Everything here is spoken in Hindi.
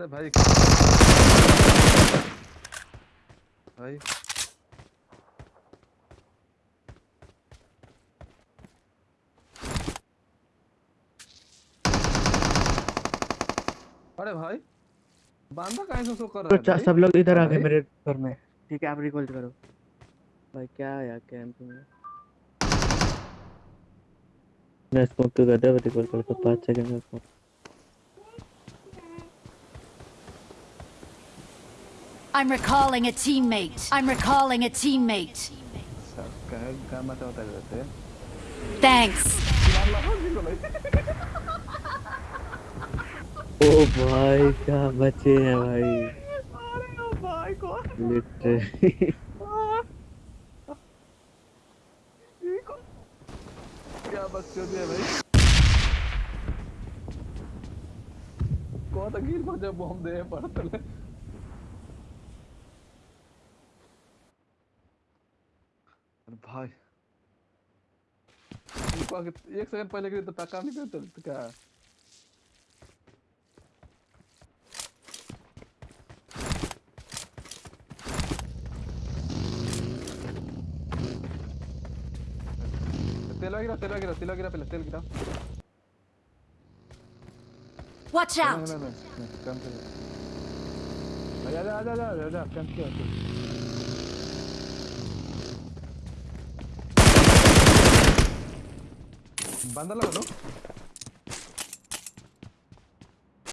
अरे भाई भाई। अरे भाई बांदा कहीं से सो कर तो रहा है सब लोग इधर आ गए मेरे घर में। ठीक है आप रिकॉल करो। भाई क्या है यार कैंप में? मैं स्मोक तो कर दिया रिकॉल कर तो पाँच सेकंड में smoke I'm recalling a teammate. I'm recalling a teammate. सब कहे गामा से होता रहते हैं Thanks. ओ भाई क्या बचे हैं भाई अरे भाई को लिटरली क्या बच्चों दिया भाई कौन गिर को जब बम दे पड़तले अरे भाई। एक सेकंड पहले गिरी तो टक्का नहीं करते तो क्या तेल गिरा तेल गिरा तेल गिरा पहले तेल गिरा। Watch नहीं out. नहीं नहीं नहीं आजा कम से बंदा लगा दो